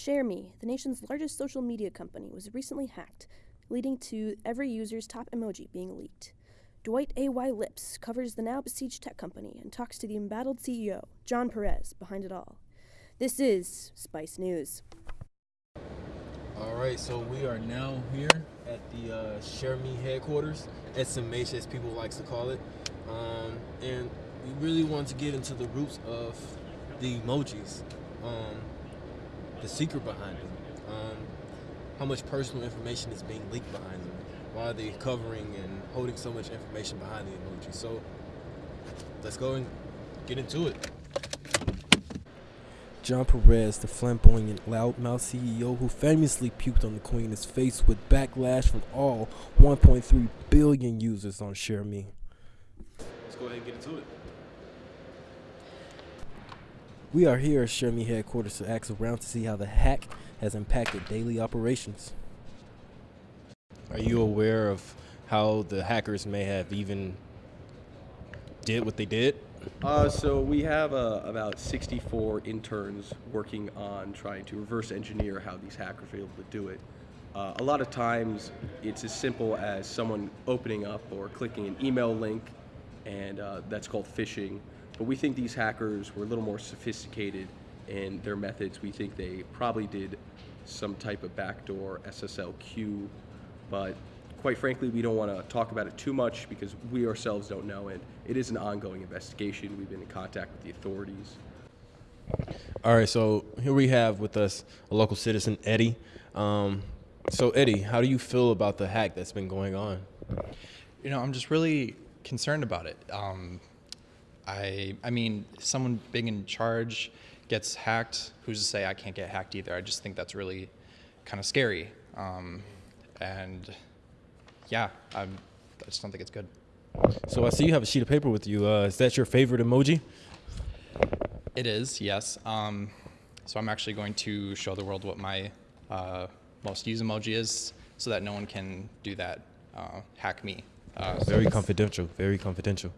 ShareMe, the nation's largest social media company, was recently hacked, leading to every user's top emoji being leaked. Dwight A.Y. Lips covers the now besieged tech company and talks to the embattled CEO, John Perez, behind it all. This is Spice News. All right, so we are now here at the uh, Share Me headquarters, SMH as people likes to call it, um, and we really want to get into the roots of the emojis, um, the secret behind them, um, how much personal information is being leaked behind them, why are they covering and holding so much information behind the emoji. So let's go and get into it. John Perez, the flamboyant loudmouth CEO who famously puked on the Queen, is faced with backlash from all 1.3 billion users on ShareMe. Let's go ahead and get into it. We are here at ShareMe headquarters to ask around to see how the hack has impacted daily operations. Are you aware of how the hackers may have even did what they did? Uh, so we have uh, about 64 interns working on trying to reverse engineer how these hackers are able to do it. Uh, a lot of times it's as simple as someone opening up or clicking an email link, and uh, that's called phishing. But we think these hackers were a little more sophisticated in their methods. We think they probably did some type of backdoor SSLQ, but quite frankly, we don't want to talk about it too much because we ourselves don't know, and it is an ongoing investigation. We've been in contact with the authorities. All right, so here we have with us a local citizen, Eddie. Um, so, Eddie, how do you feel about the hack that's been going on? You know, I'm just really concerned about it. Um, I, I mean, someone big in charge gets hacked. Who's to say I can't get hacked either? I just think that's really kind of scary. Um, and yeah, I'm, I just don't think it's good. So, I see you have a sheet of paper with you. Uh, is that your favorite emoji? It is, yes. Um, so I'm actually going to show the world what my uh, most used emoji is so that no one can do that, uh, hack me. Uh, Very it's confidential. Very confidential.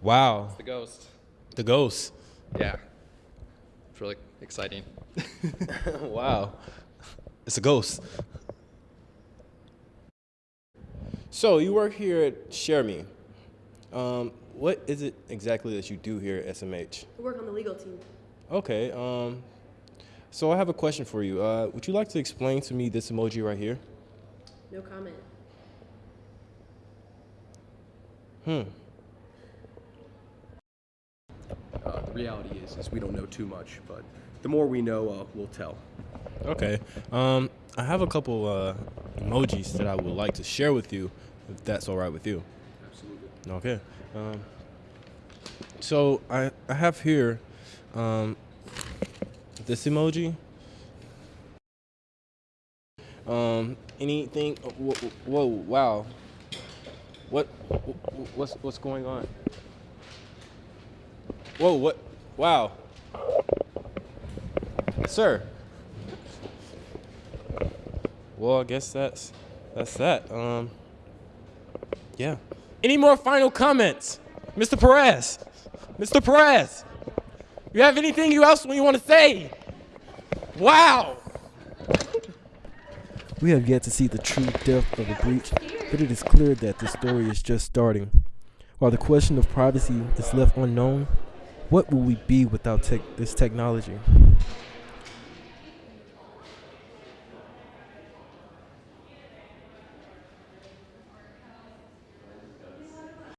Wow, The ghost. the ghost. Yeah. It's really exciting. wow, it's a ghost. So you work here at ShareMe. Um, what is it exactly that you do here at SMH? I work on the legal team. Okay. Um, so I have a question for you. Uh, would you like to explain to me this emoji right here? No comment. Hmm. Uh, the reality is, is we don't know too much, but the more we know, uh, we'll tell. Okay. Um, I have a couple uh, emojis that I would like to share with you, if that's all right with you. Absolutely. Okay. Um, so I I have here um, this emoji. Um, anything? Whoa, whoa! Wow. What? What's what's going on? Whoa! What? Wow. Sir. Well, I guess that's that's that. Um. Yeah. Any more final comments, Mr. Perez? Mr. Perez, you have anything you else you want to say? Wow. We have yet to see the true depth of the breach, but it is clear that the story is just starting. While the question of privacy is left unknown, what will we be without tech this technology?